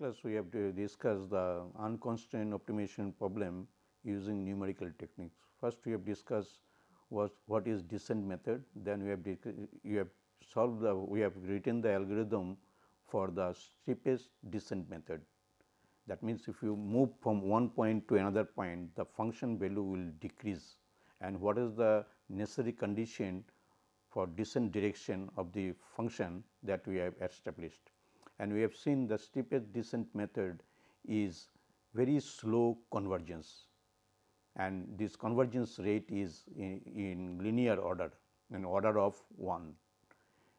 Class we have discussed the unconstrained optimization problem using numerical techniques. First we have discussed what is descent method, then we have you have solved the we have written the algorithm for the steepest descent method. That means, if you move from one point to another point the function value will decrease and what is the necessary condition for descent direction of the function that we have established. And we have seen the steepest descent method is very slow convergence and this convergence rate is in, in linear order in order of 1.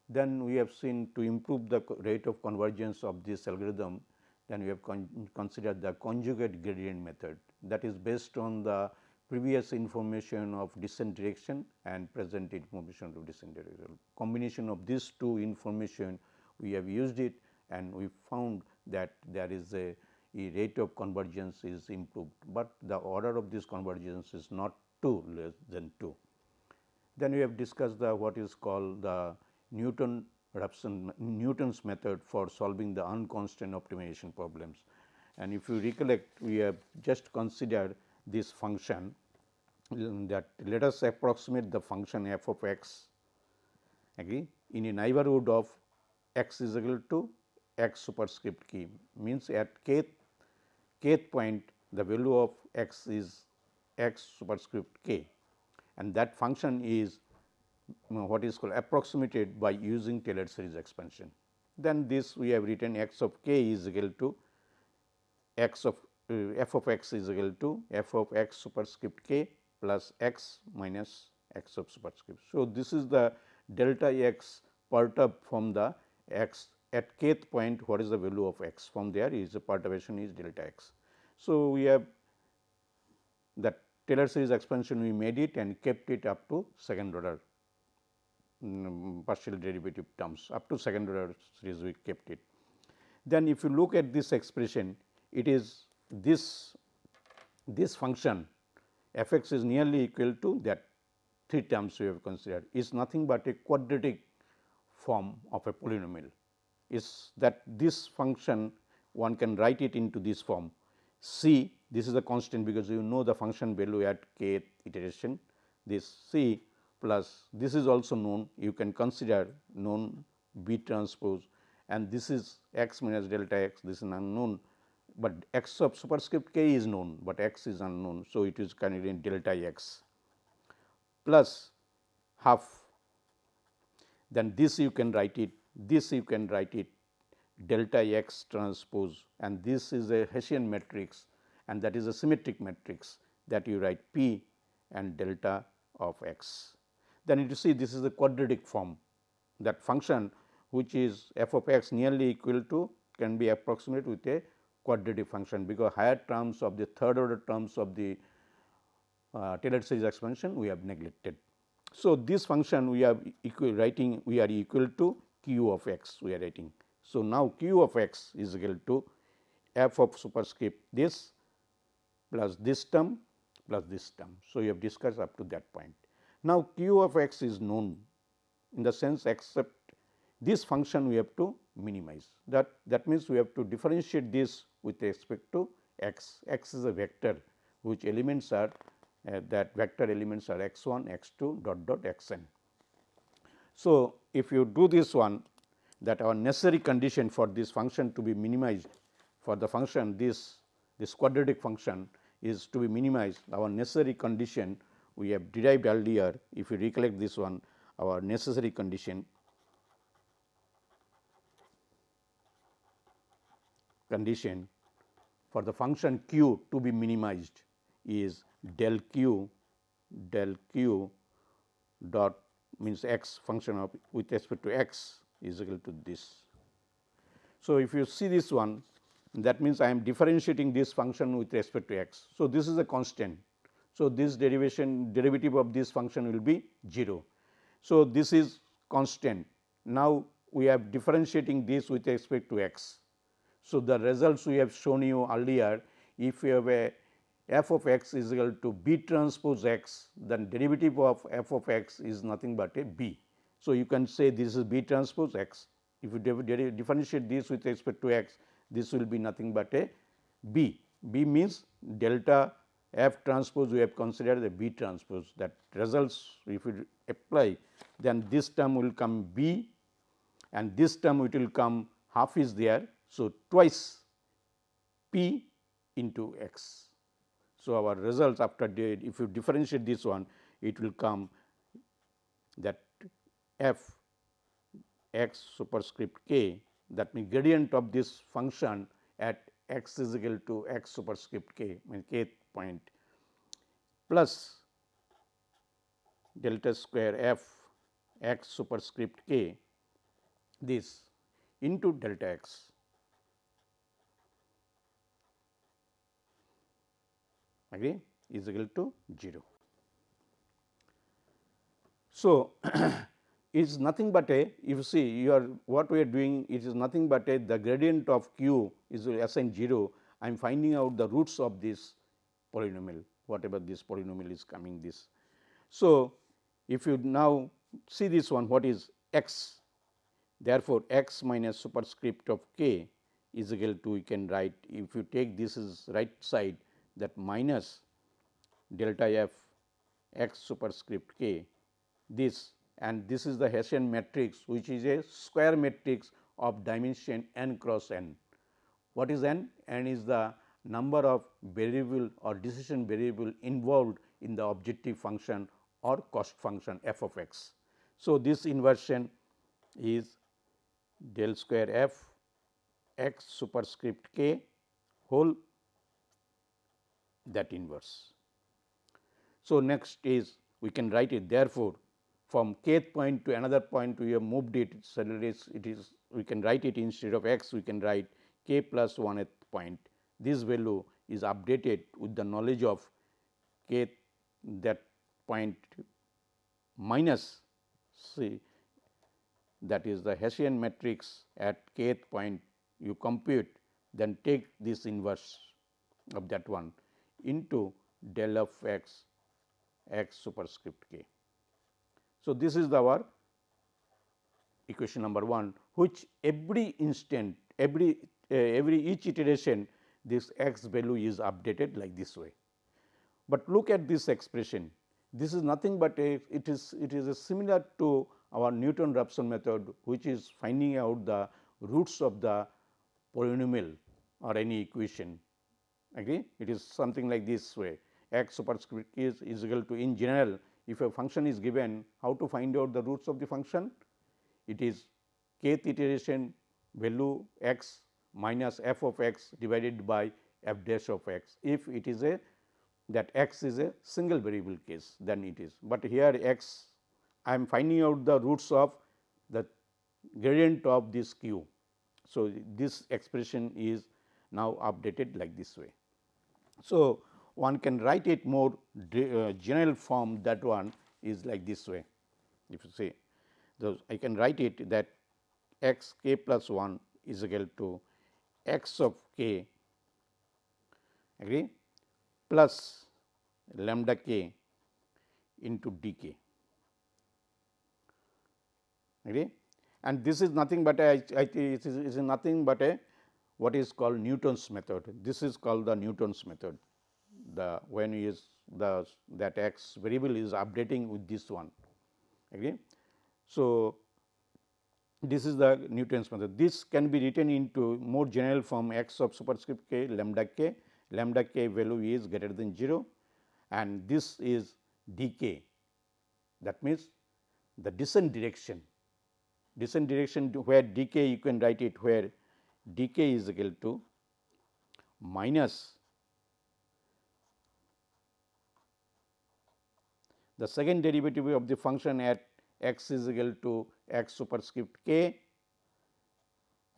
Then we have seen to improve the rate of convergence of this algorithm then we have con considered the conjugate gradient method that is based on the previous information of descent direction and present information of descent direction. Combination of these two information we have used it and we found that there is a, a rate of convergence is improved, but the order of this convergence is not 2 less than 2. Then we have discussed the what is called the Newton Raphson Newton's method for solving the unconstrained optimization problems. And if you recollect we have just considered this function um, that let us approximate the function f of x agree in a neighborhood of x is equal to x superscript k means at kth kth point the value of x is x superscript k and that function is what is called approximated by using Taylor series expansion. Then this we have written x of k is equal to x of uh, f of x is equal to f of x superscript k plus x minus x of superscript. So, this is the delta x perturbed from the x at kth point what is the value of x from there is the perturbation is delta x. So, we have that Taylor series expansion we made it and kept it up to second order um, partial derivative terms up to second order series we kept it. Then if you look at this expression it is this this function f x is nearly equal to that three terms we have considered is nothing but a quadratic form of a polynomial is that this function one can write it into this form. C this is a constant because you know the function value at k iteration. This c plus this is also known. You can consider known b transpose. And this is x minus delta x this is unknown. But x of superscript k is known, but x is unknown. So, it is in delta x plus half. Then this you can write it this you can write it delta x transpose and this is a Hessian matrix and that is a symmetric matrix that you write p and delta of x. Then you see this is a quadratic form that function which is f of x nearly equal to can be approximate with a quadratic function because higher terms of the third order terms of the uh, Taylor series expansion we have neglected. So, this function we are equal writing we are equal to q of x we are writing. So, now q of x is equal to f of superscript this plus this term plus this term. So, you have discussed up to that point. Now, q of x is known in the sense except this function we have to minimize that that means we have to differentiate this with respect to x. x is a vector which elements are uh, that vector elements are x 1 x 2 dot dot x n. So, if you do this one that our necessary condition for this function to be minimized for the function this this quadratic function is to be minimized our necessary condition we have derived earlier if you recollect this one our necessary condition. Condition for the function q to be minimized is del q del q dot means x function of with respect to x is equal to this. So, if you see this one that means I am differentiating this function with respect to x. So, this is a constant. So, this derivation derivative of this function will be 0. So, this is constant. Now, we are differentiating this with respect to x. So, the results we have shown you earlier if you have a f of x is equal to b transpose x then derivative of f of x is nothing but a b. So, you can say this is b transpose x if you differentiate this with respect to x, this will be nothing but a b. b means delta f transpose we have considered the b transpose that results if you apply then this term will come b and this term it will come half is there. So, twice p into x. So, our results after if you differentiate this one it will come that f x superscript k that means gradient of this function at x is equal to x superscript k means kth point plus delta square f x superscript k this into delta x. agree is equal to 0. So, it is nothing but a if you see you are what we are doing it is nothing but a the gradient of q is assigned 0 I am finding out the roots of this polynomial whatever this polynomial is coming this. So, if you now see this one what is x therefore, x minus superscript of k is equal to we can write if you take this is right side that minus delta f x superscript k this and this is the Hessian matrix which is a square matrix of dimension n cross n. What is n? n is the number of variable or decision variable involved in the objective function or cost function f of x. So, this inversion is del square f x superscript k whole that inverse. So, next is we can write it therefore, from kth point to another point we have moved it so it is we can write it instead of x we can write k plus 1th point. This value is updated with the knowledge of k that point minus c that is the Hessian matrix at kth point. You compute then take this inverse of that one into del of x x superscript k. So, this is our equation number 1 which every instant every uh, every each iteration this x value is updated like this way. But look at this expression this is nothing but a it is it is a similar to our Newton Raphson method which is finding out the roots of the polynomial or any equation agree it is something like this way x superscript is is equal to in general if a function is given how to find out the roots of the function it is kth iteration value x minus f of x divided by f dash of x. If it is a that x is a single variable case then it is, but here x I am finding out the roots of the gradient of this q. So, this expression is now updated like this way. So, one can write it more uh, general form that one is like this way. If you say, I can write it that x k plus 1 is equal to x of k agree plus lambda k into d k agree and this is nothing but a I, it is, is nothing but a what is called Newton's method. This is called the Newton's method the when is the that x variable is updating with this one agree. So, this is the Newton's method. This can be written into more general form x of superscript k lambda k, lambda k value is greater than 0 and this is dk that means the descent direction. Descent direction where dk you can write it where dk is equal to minus the second derivative of the function at x is equal to x superscript k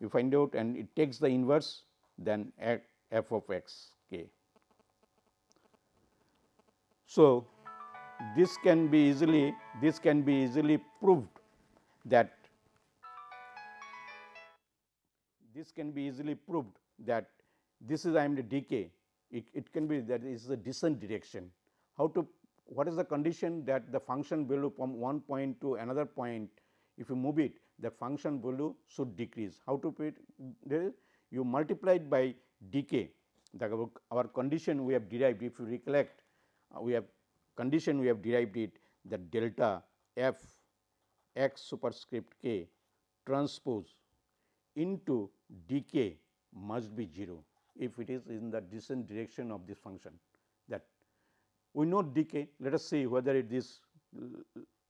you find out and it takes the inverse then f of x k. So, this can be easily this can be easily proved that this can be easily proved that this is I am the dk it, it can be that is a descent direction. How to what is the condition that the function value from one point to another point if you move it the function value should decrease. How to put it? You multiply it by dk the our condition we have derived if you recollect uh, we have condition we have derived it that delta f x superscript k transpose into dk must be 0 if it is in the descent direction of this function that we know dk let us see whether it is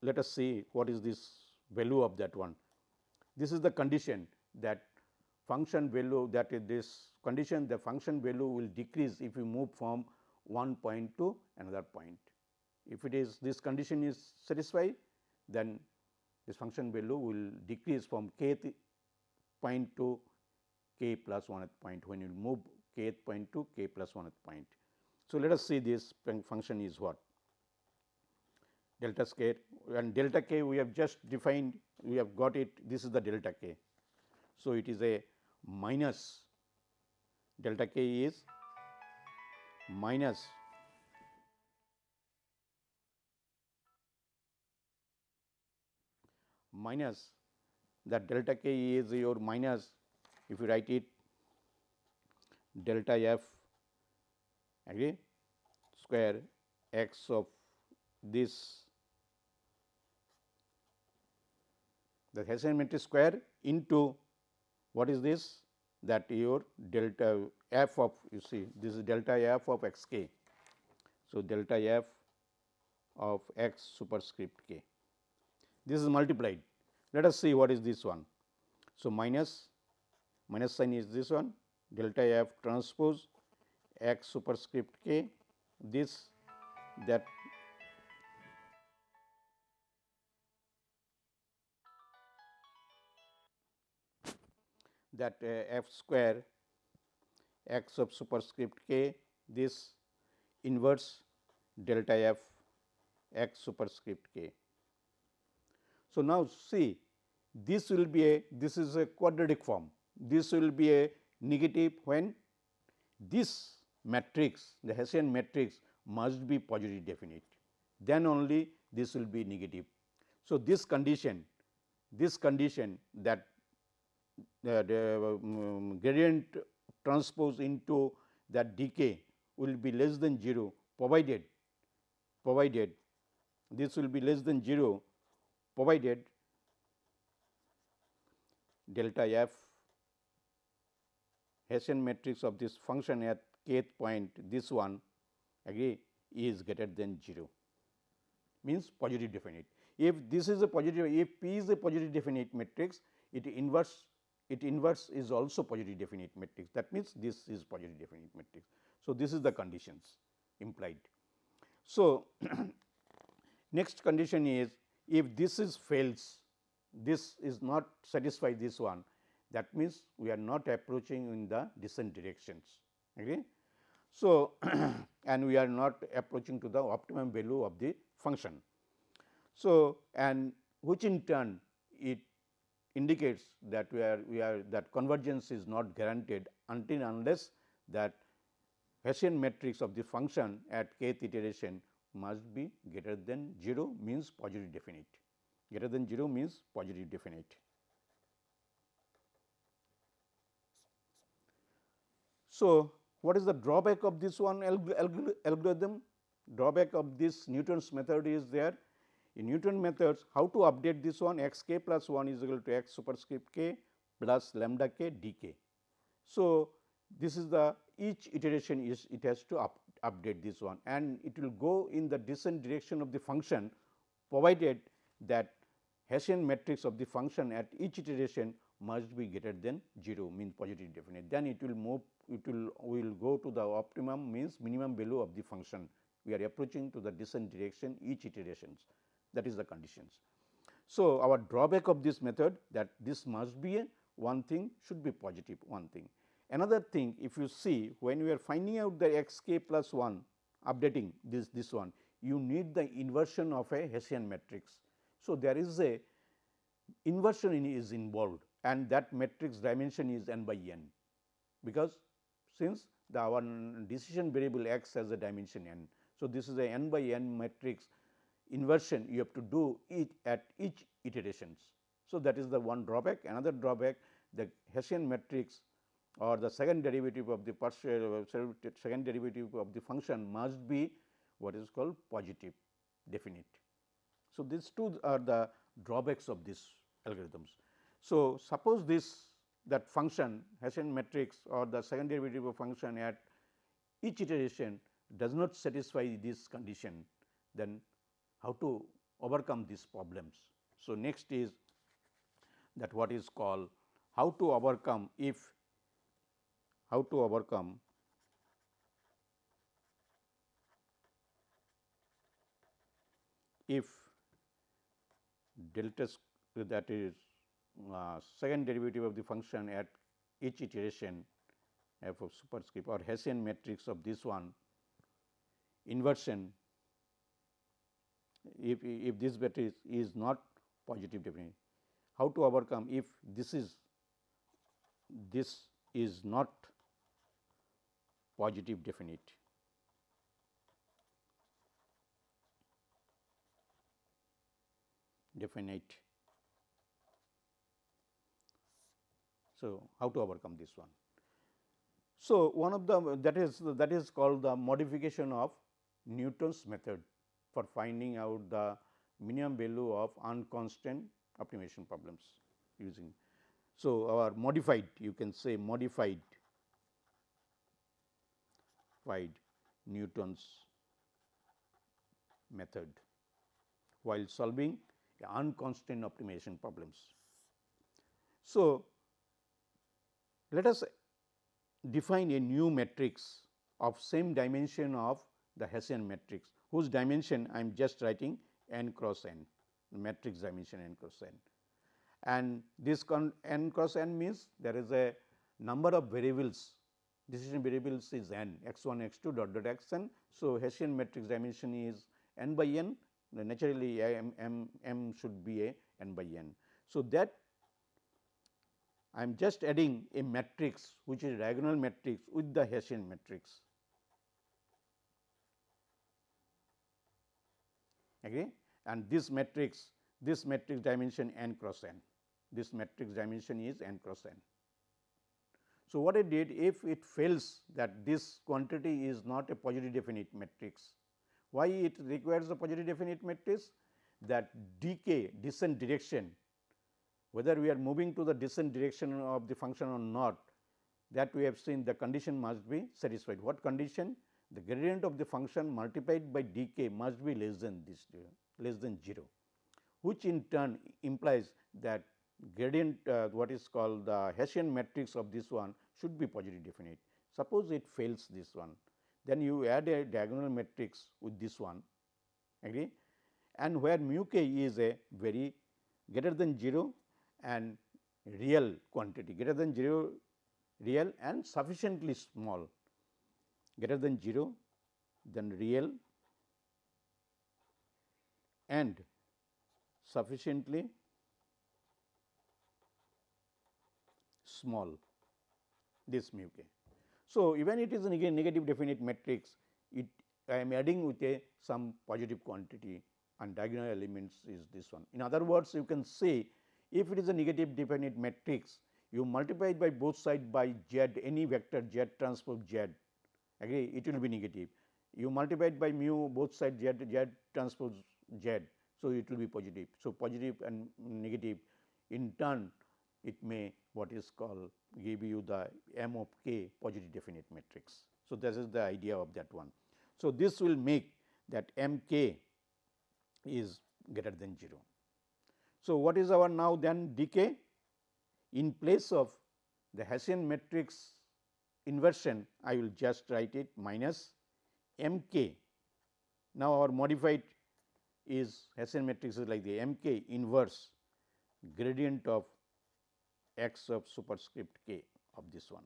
let us see what is this value of that one. This is the condition that function value that is this condition the function value will decrease if you move from one point to another point. If it is this condition is satisfied then this function value will decrease from kth point to k plus 1th point when you move kth point to k plus 1th point. So, let us see this function is what delta square and delta k we have just defined we have got it this is the delta k. So, it is a minus delta k is minus minus that delta k is your minus if you write it delta f agree square x of this the Hessian matrix square into what is this? That your delta f of you see this is delta f of x k. So, delta f of x superscript k. This is multiplied let us see what is this one. So, minus minus sign is this one delta f transpose x superscript k this that that uh, f square x of superscript k this inverse delta f x superscript k. So, now see this will be a this is a quadratic form this will be a negative when this matrix the Hessian matrix must be positive definite then only this will be negative. So, this condition this condition that the um, gradient transpose into that dk will be less than 0 provided provided this will be less than 0 provided delta f Hessian matrix of this function at kth point this one agree is greater than 0 means positive definite. If this is a positive if P is a positive definite matrix it inverse it inverse is also positive definite matrix that means this is positive definite matrix. So, this is the conditions implied. So, next condition is if this is fails this is not satisfy this one that means we are not approaching in the descent directions okay. So, and we are not approaching to the optimum value of the function. So, and which in turn it indicates that we are we are that convergence is not guaranteed until unless that Hessian matrix of the function at kth iteration must be greater than 0 means positive definite greater than 0 means positive definite. So, what is the drawback of this one algorithm? Drawback of this Newton's method is there in Newton methods, how to update this one x k plus 1 is equal to x superscript k plus lambda k d k. So, this is the each iteration is it has to up, update this one and it will go in the descent direction of the function provided that Hessian matrix of the function at each iteration must be greater than 0 means positive definite. Then it will move it will will go to the optimum means minimum value of the function. We are approaching to the descent direction each iterations that is the conditions. So, our drawback of this method that this must be a one thing should be positive one thing. Another thing if you see when we are finding out the x k plus 1 updating this this one you need the inversion of a Hessian matrix. So, there is a inversion in is involved and that matrix dimension is n by n because since the our decision variable x has a dimension n. So, this is a n by n matrix inversion you have to do it at each iterations So, that is the one drawback. Another drawback the Hessian matrix or the second derivative of the partial second derivative of the function must be what is called positive definite. So, these two are the drawbacks of these algorithms. So, suppose this that function Hessian matrix or the second derivative of function at each iteration does not satisfy this condition, then how to overcome these problems. So, next is that what is called how to overcome if how to overcome if delta that is uh, second derivative of the function at each iteration f of superscript or Hessian matrix of this one inversion if, if this matrix is not positive definite. How to overcome if this is this is not positive definite. Definite. So, how to overcome this one? So, one of the that is that is called the modification of Newton's method for finding out the minimum value of unconstant optimization problems using. So, our modified you can say modified Newton's method while solving unconstrained optimization problems. So, let us define a new matrix of same dimension of the Hessian matrix whose dimension I am just writing n cross n matrix dimension n cross n. And this n cross n means there is a number of variables decision variables is n x 1 x 2 dot dot x n. So, Hessian matrix dimension is n by n naturally m, m, m should be a n by n. So, that I am just adding a matrix which is diagonal matrix with the Hessian matrix. Agree? And this matrix, this matrix dimension n cross n, this matrix dimension is n cross n. So, what I did if it fails that this quantity is not a positive definite matrix, why it requires a positive definite matrix? That dk descent direction whether we are moving to the descent direction of the function or not that we have seen the condition must be satisfied. What condition? The gradient of the function multiplied by dk must be less than this less than 0, which in turn implies that gradient uh, what is called the Hessian matrix of this one should be positive definite. Suppose it fails this one, then you add a diagonal matrix with this one agree and where mu k is a very greater than 0 and real quantity greater than 0 real and sufficiently small greater than 0 then real and sufficiently small this mu k. So, even it is a negative definite matrix it I am adding with a some positive quantity and diagonal elements is this one. In other words you can say if it is a negative definite matrix, you multiply it by both sides by z any vector z transpose z agree it will be negative. You multiply it by mu both sides z z transpose z. So, it will be positive. So, positive and negative in turn it may what is called give you the m of k positive definite matrix. So, this is the idea of that one. So, this will make that m k is greater than 0. So, what is our now then dk? In place of the Hessian matrix inversion, I will just write it minus m k. Now, our modified is Hessian matrix is like the m k inverse gradient of x of superscript k of this one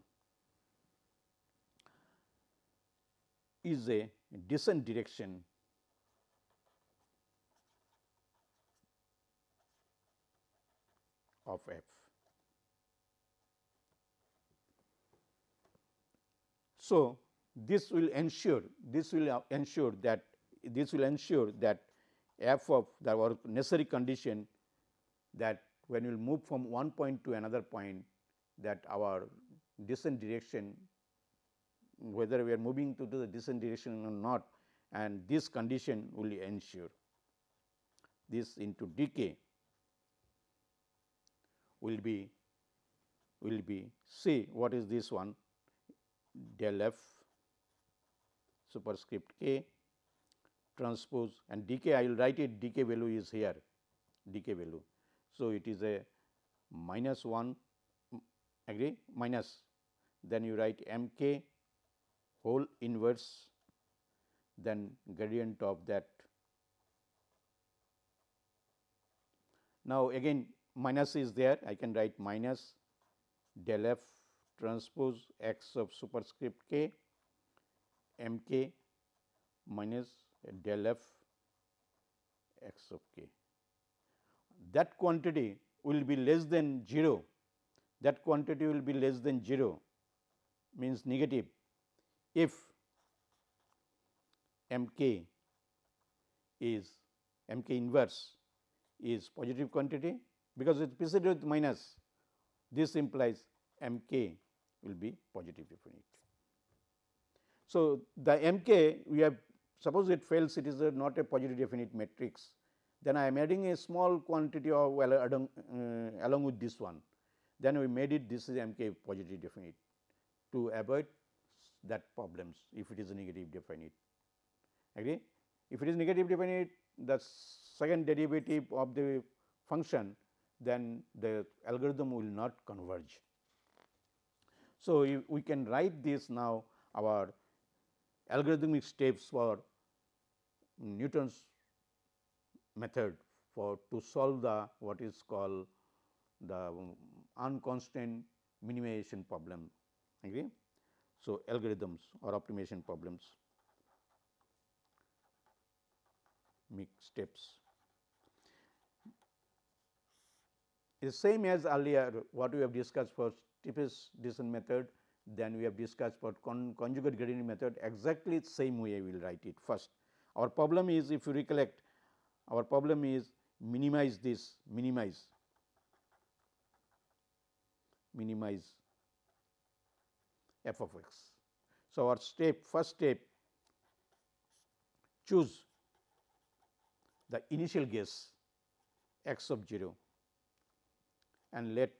is a descent direction of f. So, this will ensure this will uh, ensure that this will ensure that f of the necessary condition that when you will move from one point to another point that our descent direction whether we are moving to the descent direction or not and this condition will ensure this into dk will be will be C what is this one del f superscript k transpose and dk I will write it dk value is here dk value. So, it is a minus 1 agree minus then you write m k whole inverse then gradient of that. Now, again minus is there I can write minus del f transpose x of superscript k m k minus del f x of k. That quantity will be less than 0, that quantity will be less than 0 means negative. If m k is m k inverse is positive quantity because it is preceded with minus this implies m k will be positive definite. So, the m k we have suppose it fails it is a not a positive definite matrix then I am adding a small quantity of well along, uh, along with this one then we made it this is m k positive definite to avoid that problems if it is negative definite agree. If it is negative definite the second derivative of the function then the algorithm will not converge. So, we can write this now our algorithmic steps for Newton's method for to solve the what is called the um, unconstrained minimization problem agree. So, algorithms or optimization problems make steps. is same as earlier what we have discussed for steepest descent method then we have discussed for con conjugate gradient method exactly same way we will write it first. Our problem is if you recollect our problem is minimize this minimize minimize f of x. So, our step first step choose the initial guess x of 0 and let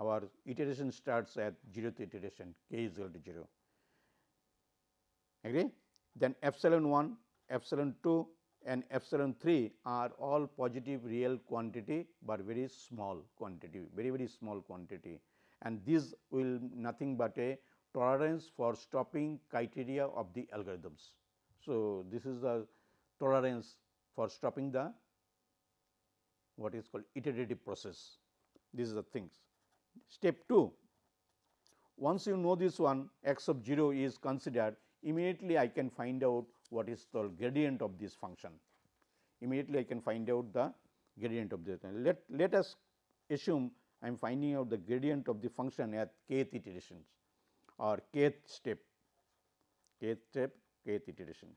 our iteration starts at 0th iteration k is equal to 0 agree. Then epsilon 1, epsilon 2 and epsilon 3 are all positive real quantity, but very small quantity very very small quantity and this will nothing but a tolerance for stopping criteria of the algorithms. So, this is the tolerance for stopping the what is called iterative process these are the things. Step 2, once you know this one x of 0 is considered immediately I can find out what is the gradient of this function. Immediately I can find out the gradient of this. Let, let us assume I am finding out the gradient of the function at kth iterations or kth step, kth step, kth iteration.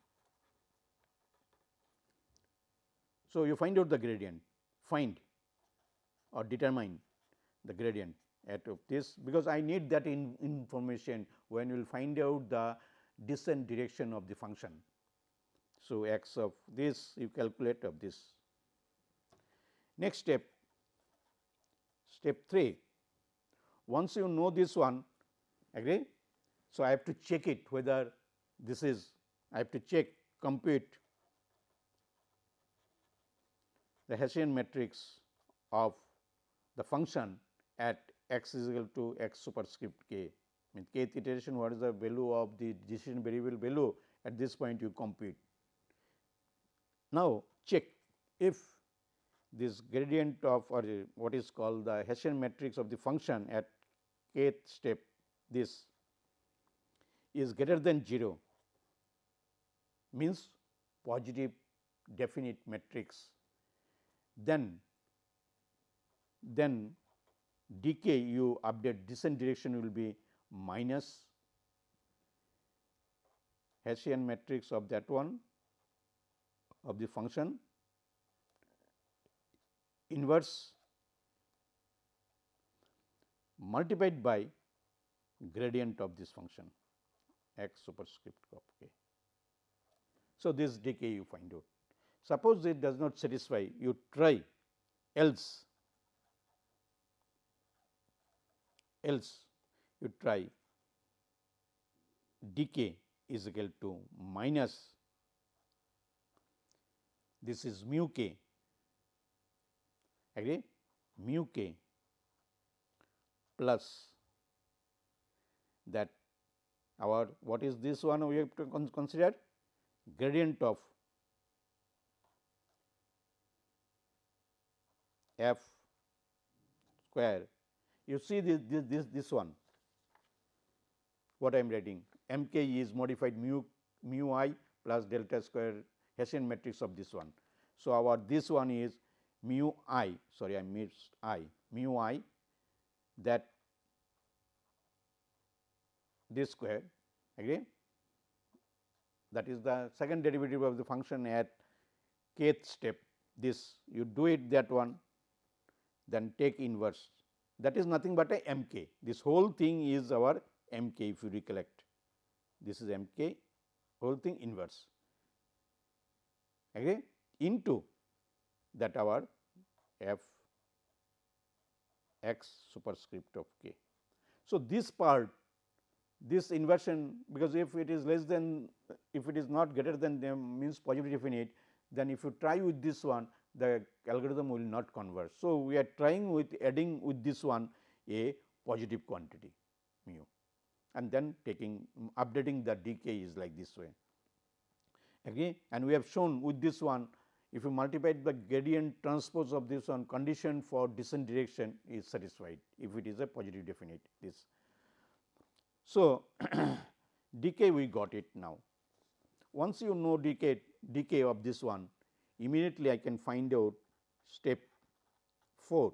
So, you find out the gradient, find or determine the gradient at this because I need that in information when you will find out the descent direction of the function. So, x of this you calculate of this. Next step, step 3, once you know this one agree. So, I have to check it whether this is I have to check compute the Hessian matrix of the function at x is equal to x superscript k means kth iteration what is the value of the decision variable value at this point you compute. Now, check if this gradient of or what is called the Hessian matrix of the function at kth step this is greater than 0 means positive definite matrix. Then then dk you update descent direction will be minus Hessian matrix of that one of the function inverse multiplied by gradient of this function x superscript of k. So, this dk you find out. Suppose it does not satisfy, you try else, else you try dk is equal to minus this is mu k. Agree? Mu k plus that our what is this one we have to consider? Gradient of f square. You see this this this, this one. What I am writing? M k is modified mu mu i plus delta square Hessian matrix of this one. So, our this one is mu i sorry I missed i mu i that this square agree? That is the second derivative of the function at kth step. This you do it that one then take inverse. That is nothing but a m k this whole thing is our m k if you recollect. This is m k whole thing inverse agree into that our f x superscript of k. So, this part this inversion because if it is less than if it is not greater than them means positive definite then if you try with this one the algorithm will not converge. So, we are trying with adding with this one a positive quantity mu and then taking updating the dk is like this way. Okay. And we have shown with this one if you multiply the gradient transpose of this one condition for descent direction is satisfied if it is a positive definite this. So, dk we got it now. Once you know dk dk of this one immediately I can find out step 4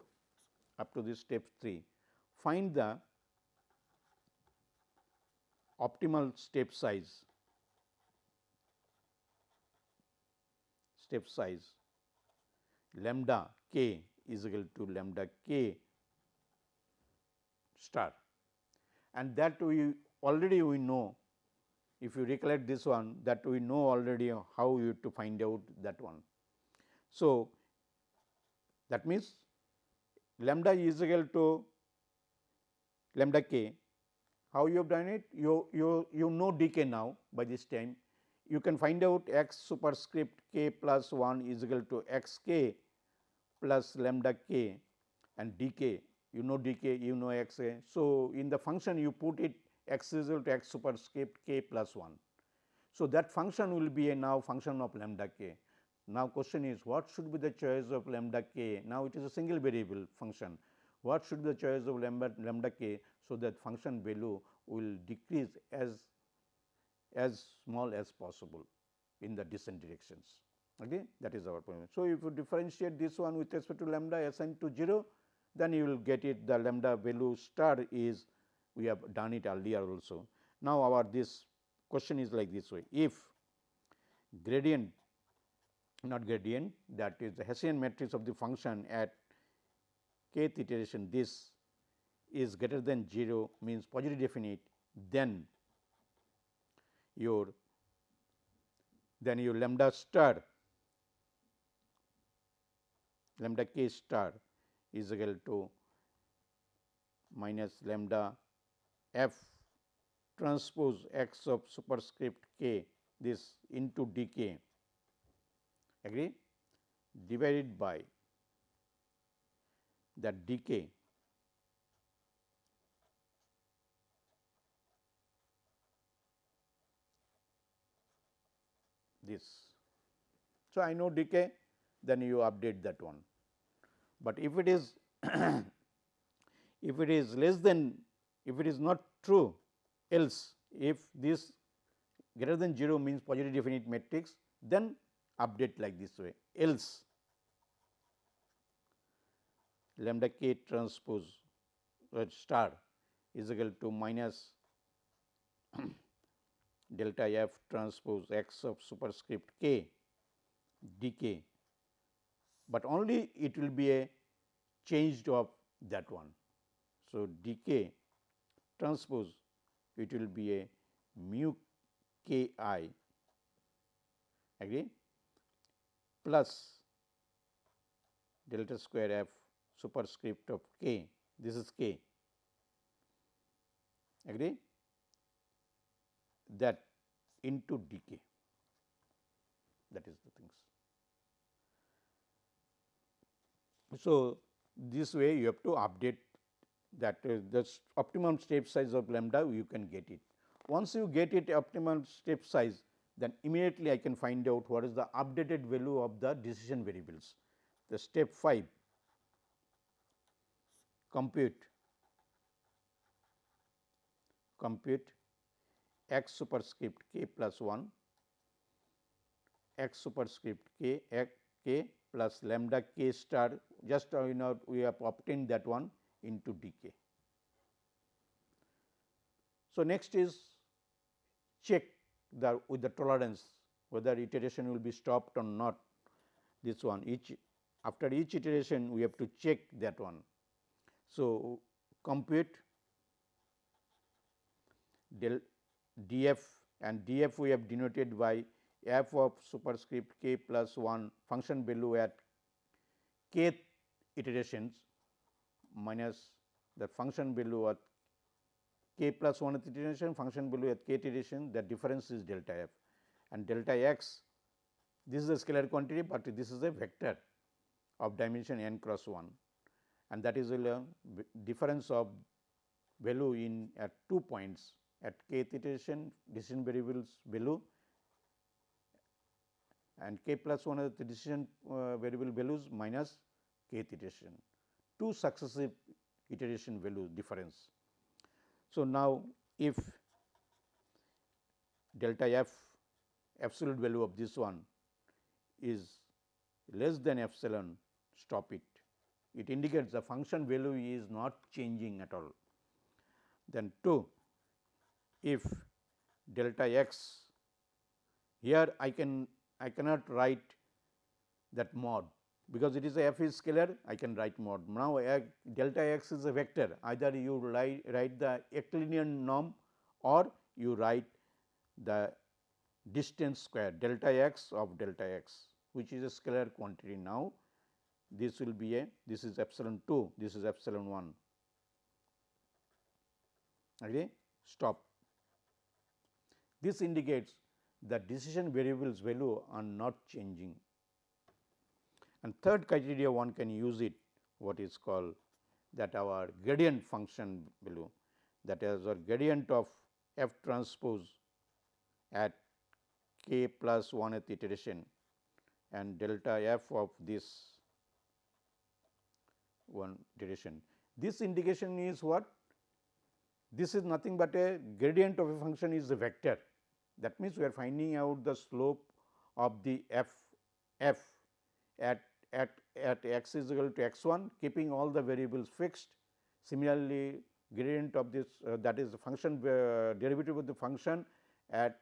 up to this step 3 find the optimal step size step size lambda k is equal to lambda k star. And that we already we know if you recollect this one that we know already how you to find out that one. So, that means lambda is equal to lambda k. How you have done it? You you you know dk now by this time you can find out x superscript k plus 1 is equal to x k plus lambda k and dk you know dk you know x a. So, in the function you put it x is equal to x superscript k plus 1. So, that function will be a now function of lambda k. Now, question is what should be the choice of lambda k? Now, it is a single variable function. What should be the choice of lambda, lambda k? So, that function value will decrease as as small as possible in the descent directions. Okay? That is our point. So, if you differentiate this one with respect to lambda assigned to 0, then you will get it the lambda value star is we have done it earlier also. Now, our this question is like this way if gradient not gradient that is the Hessian matrix of the function at kth iteration this is greater than 0 means positive definite then your then your lambda star lambda k star is equal to minus lambda f transpose x of superscript k this into dk. Agree? Divided by that dk this. So, I know dk then you update that one, but if it is if it is less than if it is not true else if this greater than 0 means positive definite matrix then update like this way else lambda k transpose uh, star is equal to minus delta f transpose x of superscript k dk, but only it will be a changed of that one. So, dk transpose it will be a mu k i. Agree? Plus delta square f superscript of k this is k. Agree that into dk that is the things. So, this way you have to update that uh, the optimum step size of lambda you can get it. Once you get it optimal step size then immediately I can find out what is the updated value of the decision variables. The step 5 compute compute x superscript k plus 1 x superscript k x k plus lambda k star just uh, you know we have obtained that one into dk. So, next is check the with the tolerance whether iteration will be stopped or not this one each after each iteration we have to check that one. So, compute del df and df we have denoted by f of superscript k plus 1 function value at k iterations minus the function value at k plus 1 iteration function value at k iteration the difference is delta f. And delta x this is a scalar quantity, but this is a vector of dimension n cross 1 and that is a difference of value in at two points at kth iteration decision variables value and k plus 1 is the decision uh, variable values minus kth iteration, two successive iteration value difference. So, now if delta f absolute value of this one is less than epsilon stop it. It indicates the function value is not changing at all. Then 2 if delta x here I can I cannot write that mod because it is a f is scalar I can write mod. Now, delta x is a vector either you write, the Euclidean norm or you write the distance square delta x of delta x which is a scalar quantity now. This will be a this is epsilon 2 this is epsilon 1 okay stop. This indicates that decision variables value are not changing. And third criteria one can use it what is called that our gradient function value that is our gradient of f transpose at k plus 1th iteration and delta f of this one iteration. This indication is what? This is nothing but a gradient of a function is a vector that means, we are finding out the slope of the f f at at at x is equal to x 1 keeping all the variables fixed. Similarly, gradient of this uh, that is the function uh, derivative of the function at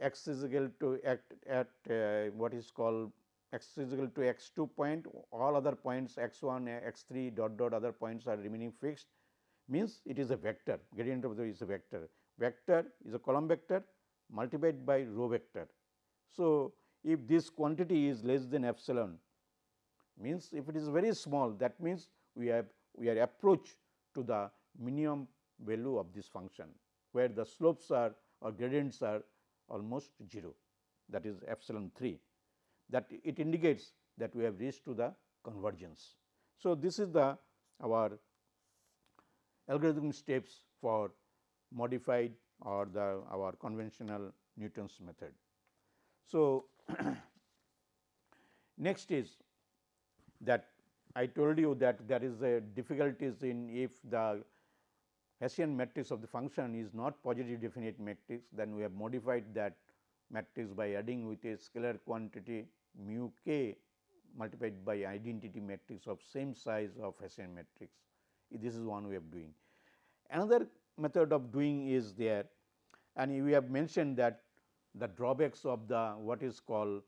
x is equal to at, at uh, what is called x is equal to x 2 point all other points x 1 x 3 dot dot other points are remaining fixed means it is a vector gradient of the is a vector. Vector is a column vector multiplied by row vector. So, if this quantity is less than epsilon means if it is very small that means we have we are approach to the minimum value of this function where the slopes are or gradients are almost 0 that is epsilon 3 that it indicates that we have reached to the convergence. So, this is the our algorithm steps for modified or the our conventional Newton's method. So, next is that I told you that there is a difficulties in if the Hessian matrix of the function is not positive definite matrix, then we have modified that matrix by adding with a scalar quantity mu k multiplied by identity matrix of same size of Hessian matrix. This is one way of doing. Another method of doing is there and we have mentioned that the drawbacks of the what is called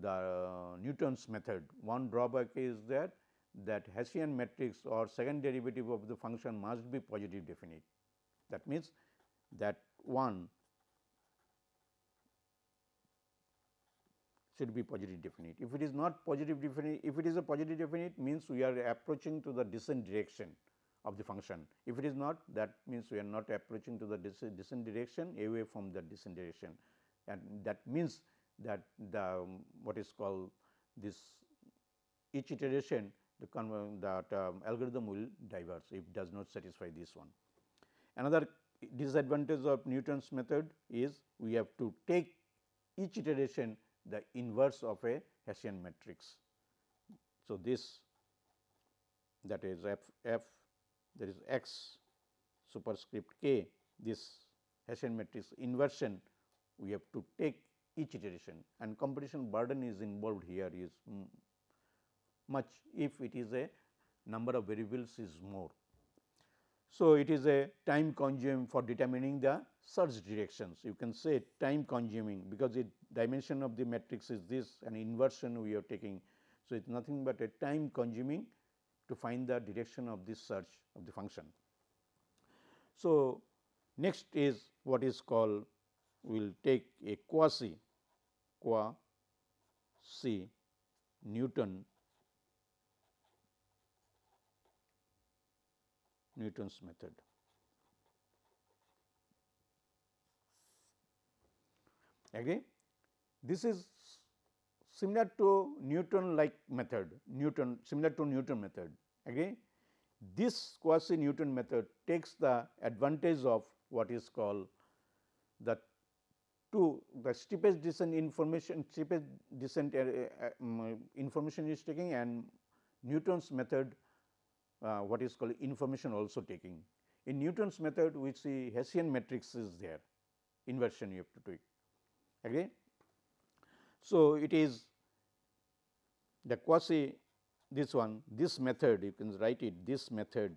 the uh, Newton's method. One drawback is that that Hessian matrix or second derivative of the function must be positive definite. That means, that one should be positive definite. If it is not positive definite, if it is a positive definite means we are approaching to the descent direction of the function. If it is not that means we are not approaching to the descent direction away from the descent direction and that means that the um, what is called this each iteration the that um, algorithm will diverge if does not satisfy this one. Another disadvantage of Newton's method is we have to take each iteration the inverse of a Hessian matrix. So, this that is f f there is x superscript k this Hessian matrix inversion we have to take each iteration and computation burden is involved here is much if it is a number of variables is more. So, it is a time consuming for determining the search directions. You can say time consuming because the dimension of the matrix is this and inversion we are taking. So, it is nothing but a time consuming to find the direction of this search of the function. So, next is what is called we will take a quasi quasi Newton Newton's method. Agree? This is similar to Newton like method, Newton similar to Newton method. Agree? This quasi Newton method takes the advantage of what is called the two the steepest descent information steepest descent uh, uh, um, information is taking and Newton's method uh, what is called information also taking. In Newton's method we see Hessian matrix is there inversion you have to take agree. So, it is the quasi this one this method you can write it this method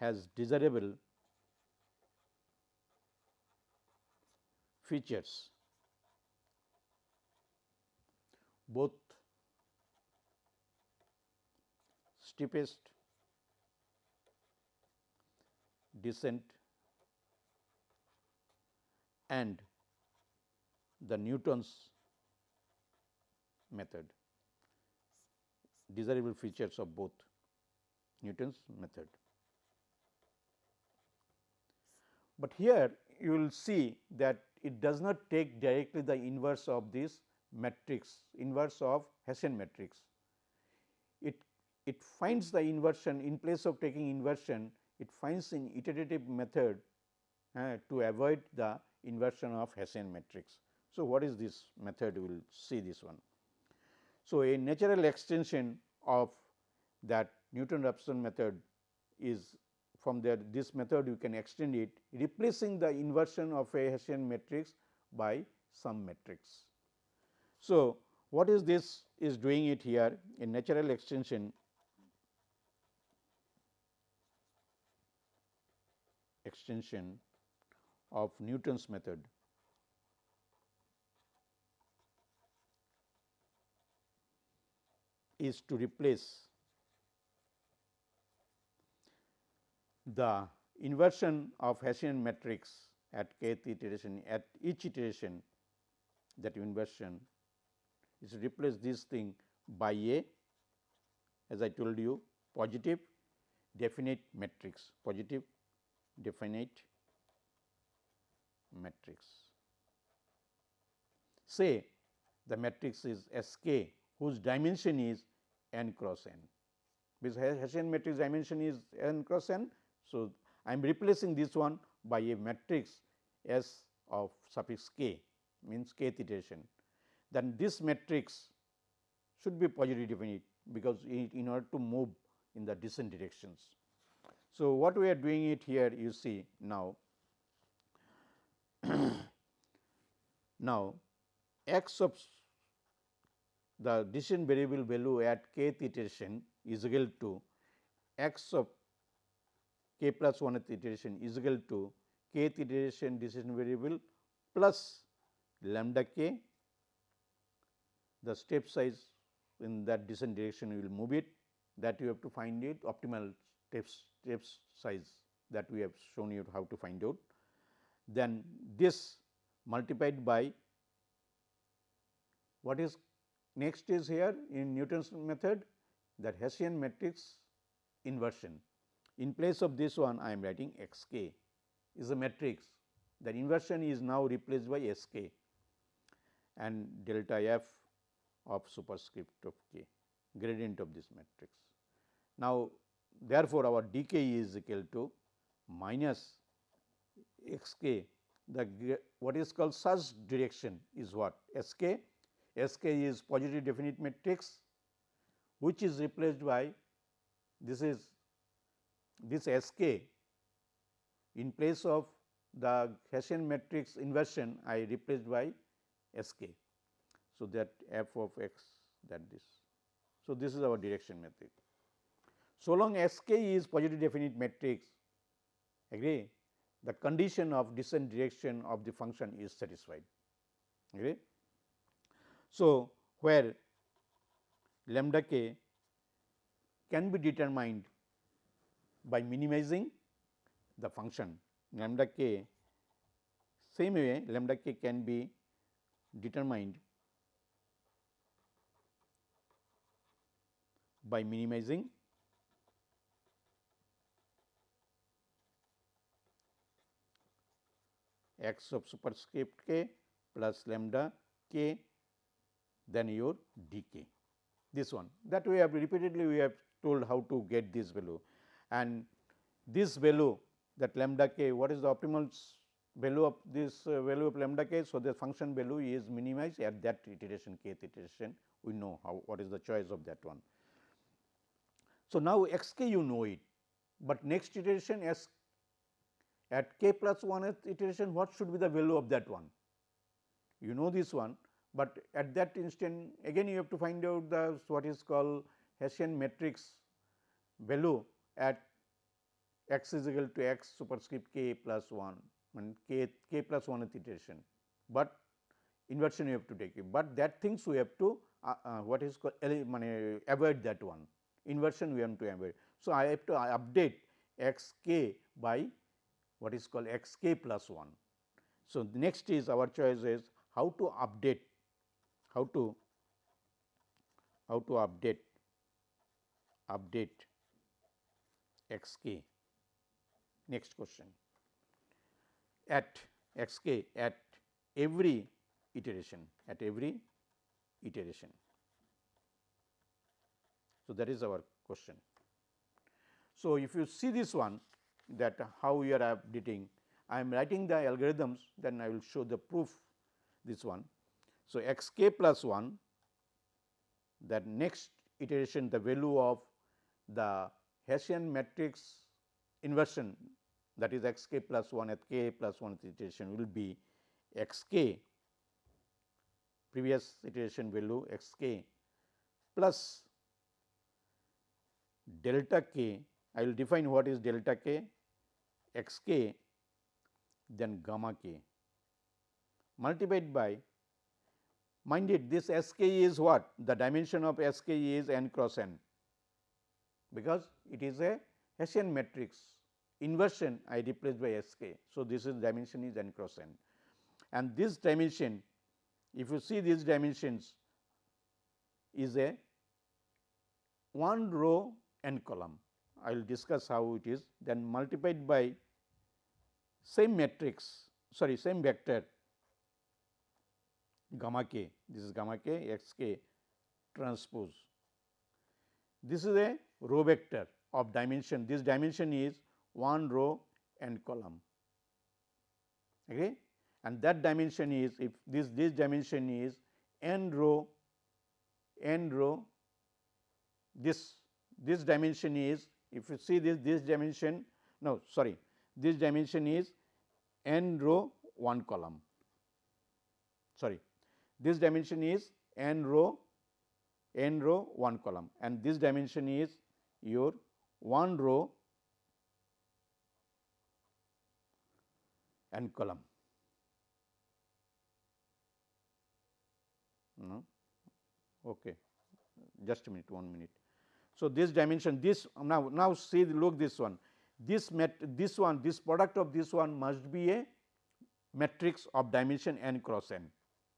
has desirable features. Both steepest descent and the Newton's method desirable features of both Newton's method. But here you will see that it does not take directly the inverse of this matrix inverse of Hessian matrix. It it finds the inversion in place of taking inversion it finds an iterative method uh, to avoid the inversion of Hessian matrix. So, what is this method we will see this one. So, a natural extension of that Newton Raphson method is from there this method you can extend it replacing the inversion of a Hessian matrix by some matrix. So, what is this is doing it here a natural extension extension of Newton's method is to replace the inversion of Hessian matrix at kth iteration at each iteration that inversion is replace this thing by a as I told you positive definite matrix positive definite matrix. Say the matrix is S k whose dimension is n cross n because Hessian matrix dimension is n cross n. So, I am replacing this one by a matrix S of suffix k means kth iteration. Then this matrix should be positive definite because in order to move in the descent directions. So, what we are doing it here you see now now, x of the decision variable value at kth iteration is equal to x of k plus 1 iteration is equal to kth iteration decision variable plus lambda k the step size in that descent direction you will move it that you have to find it optimal steps steps size that we have shown you how to find out. Then this multiplied by what is next is here in Newton's method that Hessian matrix inversion. In place of this one I am writing x k is a matrix the inversion is now replaced by s k and delta f of superscript of k gradient of this matrix. Now, therefore, our dk is equal to minus x k the what is called such direction is what s k s k is positive definite matrix which is replaced by this is this s k in place of the Hessian matrix inversion I replaced by S k. So, that f of x that this. So, this is our direction method. So long S k is positive definite matrix agree the condition of descent direction of the function is satisfied. Agree? So, where lambda k can be determined by minimizing the function. Lambda k same way lambda k can be determined by minimizing x of superscript k plus lambda k then your d k this one that we have repeatedly we have told how to get this value and this value that lambda k what is the optimal value of this uh, value of lambda k. So, the function value is minimized at that iteration kth iteration we know how what is the choice of that one. So, now x k you know it, but next iteration s at k plus 1th iteration what should be the value of that one. You know this one, but at that instant again you have to find out the what is called Hessian matrix value at x is equal to x superscript k plus 1 and k k plus 1 iteration, but inversion you have to take it, but that things we have to uh, uh, what is called avoid that one inversion we have to avoid. So, I have to update x k by what is called x k plus 1. So, the next is our choice is how to update how to how to update update x k next question at x k at every iteration at every iteration. So, that is our question. So, if you see this one that how we are updating I am writing the algorithms then I will show the proof this one. So, x k plus 1 that next iteration the value of the Hessian matrix inversion that is x k plus 1 at k plus 1 iteration will be x k. Previous iteration value x k plus delta k. I will define what is delta k? x k then gamma k. Multiplied by mind it this s k is what? The dimension of s k is n cross n. Because it is a Hessian matrix. Inversion I replaced by S k. So, this is dimension is n cross n. And this dimension if you see these dimensions is a one row n column. I will discuss how it is then multiplied by same matrix sorry same vector gamma k. This is gamma k x k transpose. This is a row vector of dimension. This dimension is one row and column. Okay? And that dimension is if this this dimension is n row n row this this dimension is if you see this this dimension no sorry this dimension is n row 1 column. Sorry this dimension is n row n row 1 column and this dimension is your 1 row and column. No? Okay. just a minute one minute. So, this dimension this now now see look this one this met this one this product of this one must be a matrix of dimension n cross n.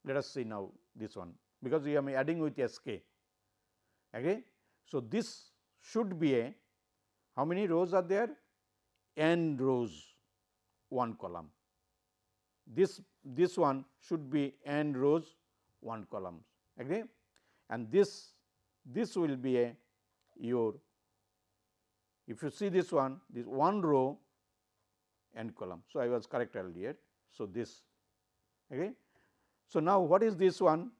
Let us see now this one because we are adding with S k. Okay. So, this should be a how many rows are there? n rows one column. This this one should be n rows one columns agree and this this will be a your if you see this one this one row n column. So, I was correct earlier. So, this okay. So, now what is this one?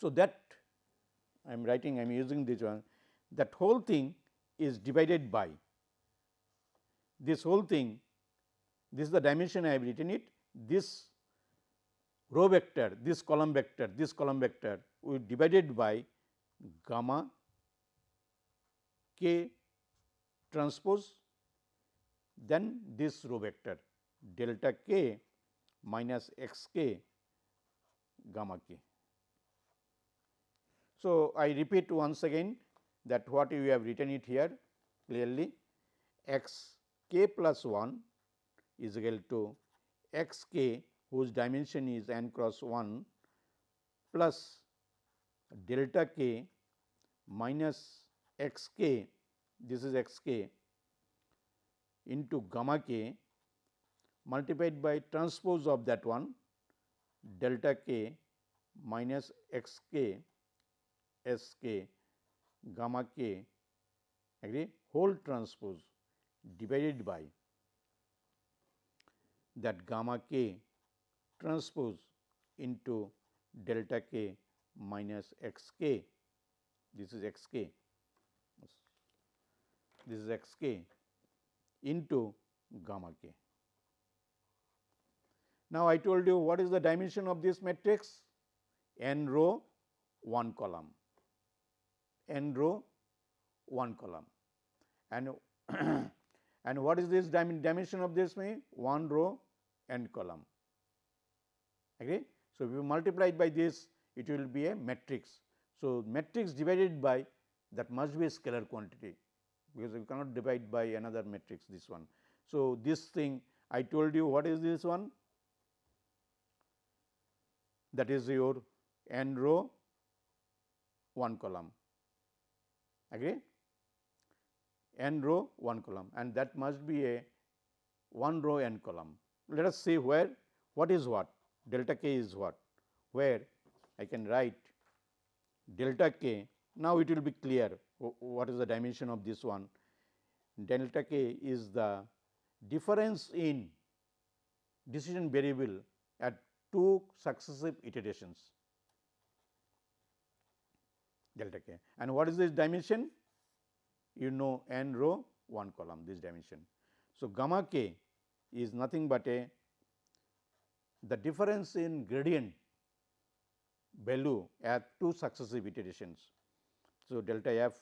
So, that I am writing I am using this one. That whole thing is divided by. This whole thing this is the dimension I have written it. This row vector this column vector this column vector divided by gamma k transpose then this row vector delta k minus x k gamma k. So, I repeat once again that what you have written it here clearly x k plus 1 is equal to x k whose dimension is n cross 1 plus delta k minus x k this is x k into gamma k multiplied by transpose of that one delta k minus x k s k gamma k agree? Whole transpose divided by that gamma k transpose into delta k minus x k. This is x k. This is x k into gamma k. Now, I told you what is the dimension of this matrix n row 1 column n row 1 column and and what is this dimension of this mean 1 row n column agree. So, if you multiply by this it will be a matrix. So, matrix divided by that must be a scalar quantity because you cannot divide by another matrix this one. So, this thing I told you what is this one that is your n row 1 column. Agree? N row 1 column. And that must be a 1 row n column. Let us see where what is what? Delta k is what? Where I can write delta k. Now it will be clear what is the dimension of this one. Delta k is the difference in decision variable two successive iterations delta k. And what is this dimension? You know n row 1 column this dimension. So, gamma k is nothing but a the difference in gradient value at two successive iterations. So, delta f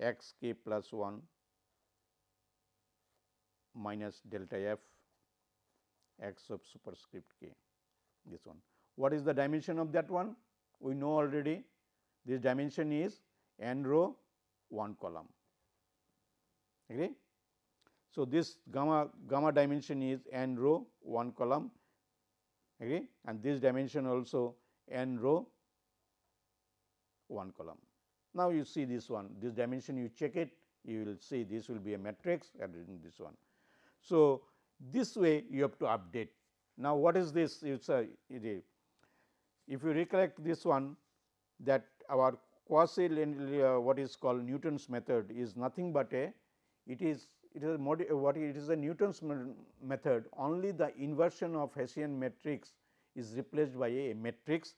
x k plus 1 minus delta f x of superscript k this one. What is the dimension of that one? We know already this dimension is n row 1 column. Agree? So, this gamma gamma dimension is n row 1 column agree and this dimension also n row 1 column. Now, you see this one this dimension you check it you will see this will be a matrix in this one. So, this way you have to update. Now, what is this? It's a, if you recollect this one that our quasi uh, what is called Newton's method is nothing but a it is it is a what it is a Newton's method. Only the inversion of Hessian matrix is replaced by a matrix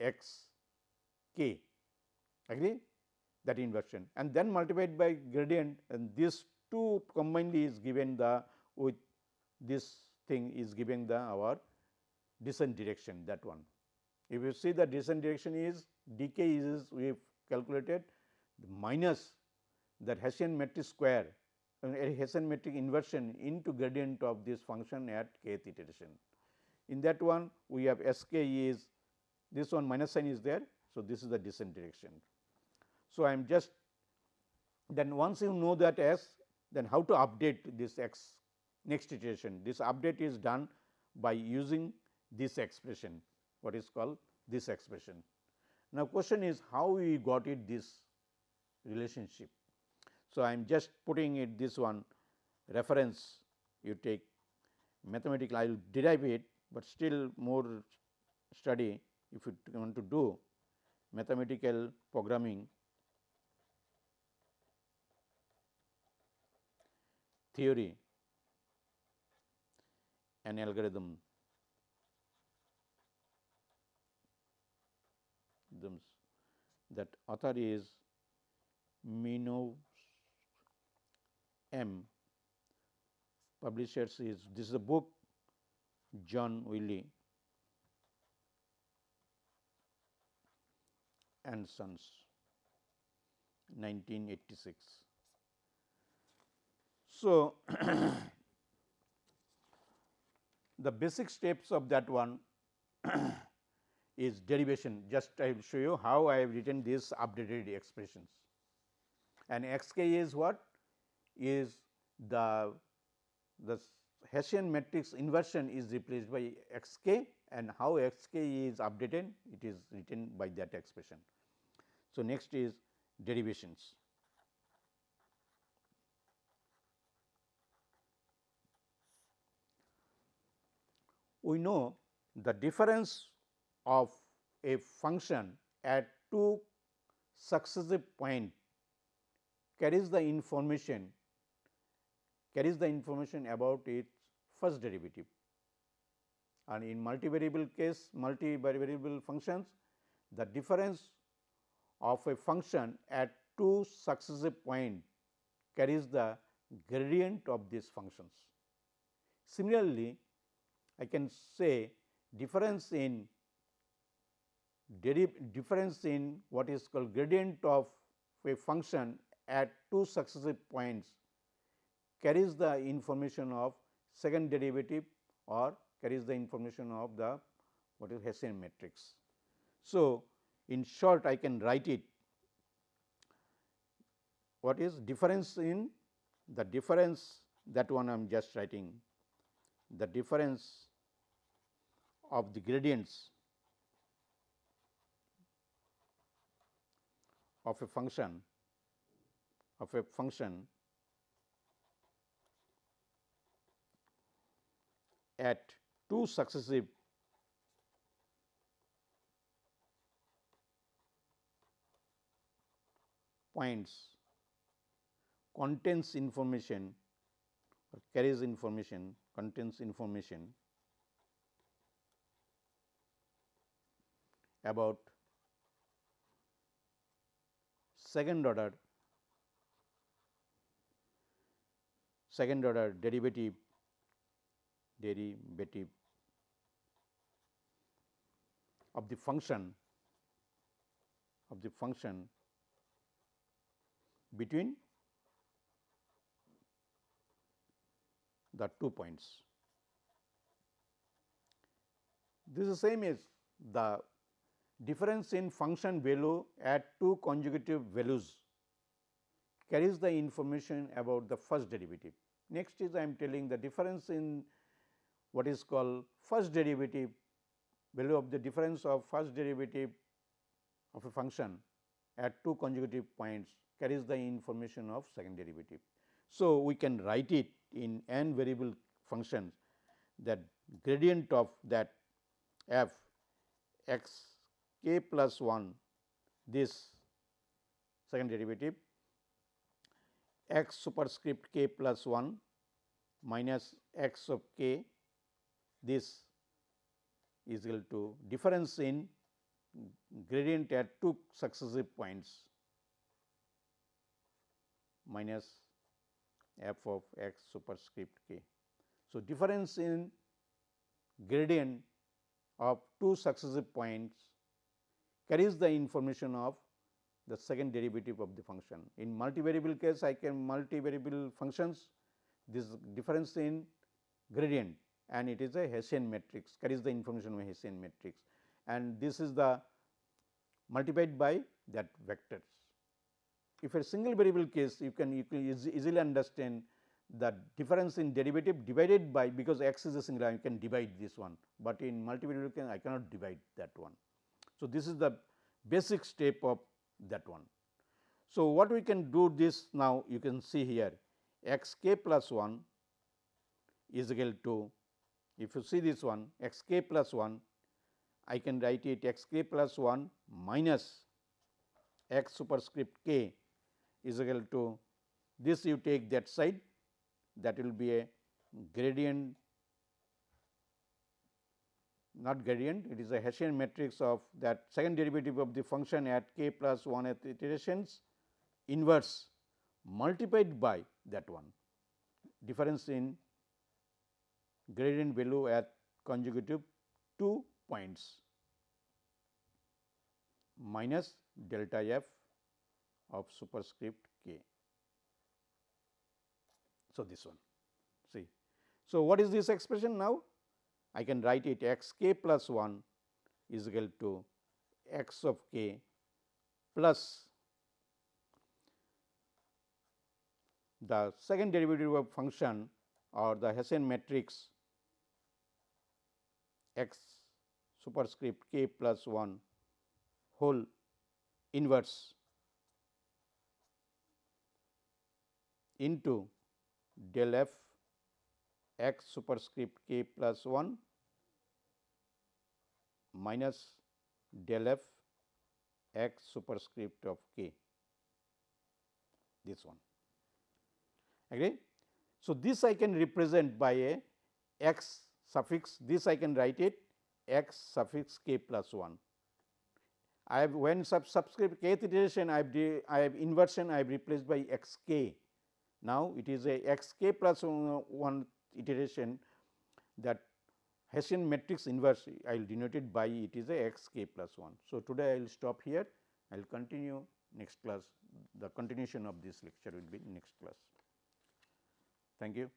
x k. Agree? That inversion. And then multiplied by gradient and this two combinedly is given the with this thing is giving the our descent direction that one. If you see the descent direction is dk is we have calculated minus that Hessian matrix square a Hessian matrix inversion into gradient of this function at kth iteration. In that one we have S k is this one minus sign is there. So, this is the descent direction So, I am just then once you know that s then how to update this x next iteration this update is done by using this expression what is called this expression. Now, question is how we got it this relationship. So, I am just putting it this one reference you take mathematical I will derive it, but still more study if you want to do mathematical programming theory and algorithm that author is Minoux M. Publishers is this is a book John Wiley and Sons 1986. So, the basic steps of that one is derivation just I will show you how I have written these updated expressions and x k is what is the the Hessian matrix inversion is replaced by x k and how x k is updated it is written by that expression. So, next is derivations. We know the difference of a function at two successive point carries the information carries the information about its first derivative and in multivariable case multivariable functions the difference of a function at two successive point carries the gradient of these functions. Similarly, I can say difference in difference in what is called gradient of a function at two successive points carries the information of second derivative or carries the information of the what is Hessian matrix. So, in short I can write it. What is difference in? The difference that one I am just writing. The difference of the gradients of a function of a function at two successive points contains information or carries information contains information about second order second order derivative derivative of the function of the function between the two points. This is same as the difference in function value at two conjugative values carries the information about the first derivative. Next is I am telling the difference in what is called first derivative value of the difference of first derivative of a function at two conjugative points carries the information of second derivative. So, we can write it in n variable functions that gradient of that f x k plus 1 this second derivative x superscript k plus 1 minus x of k this is equal to difference in gradient at two successive points minus f of x superscript k. So, difference in gradient of two successive points carries the information of the second derivative of the function. In multivariable case I can multivariable functions this difference in gradient and it is a Hessian matrix carries the information of Hessian matrix and this is the multiplied by that vectors if a single variable case you can you can easily understand the difference in derivative divided by because x is a singular you can divide this one, but in multivariable case I cannot divide that one. So, this is the basic step of that one. So, what we can do this now you can see here x k plus 1 is equal to if you see this one x k plus 1 I can write it x k plus 1 minus x superscript k is equal to this you take that side that will be a gradient not gradient it is a Hessian matrix of that second derivative of the function at k plus 1 at iterations inverse multiplied by that one difference in gradient value at conjugative 2 points minus delta f of superscript k. So, this one see. So, what is this expression now? I can write it x k plus 1 is equal to x of k plus the second derivative of function or the Hessian matrix x superscript k plus 1 whole inverse into del f x superscript k plus 1 minus del f x superscript of k this one agree. So, this I can represent by a x suffix this I can write it x suffix k plus 1 I have when sub subscript kth iteration I have I have inversion I have replaced by x k. Now, it is a x k plus 1 iteration that Hessian matrix inverse I will denote it by it is a x k plus 1. So, today I will stop here I will continue next class the continuation of this lecture will be next class. Thank you.